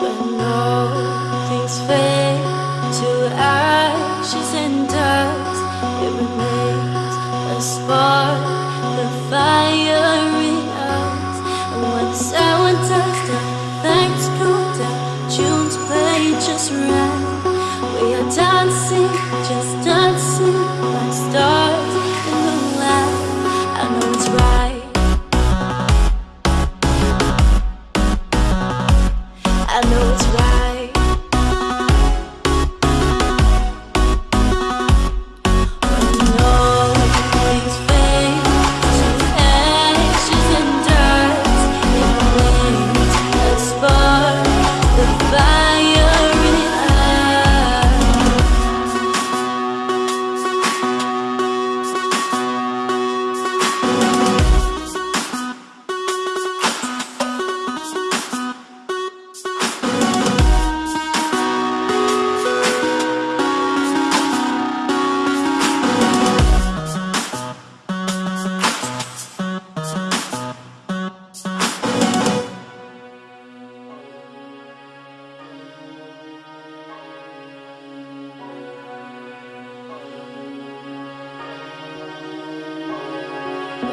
But no, things fade to ashes and dust It remains a spark, the fire in us And when the touched.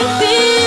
I feel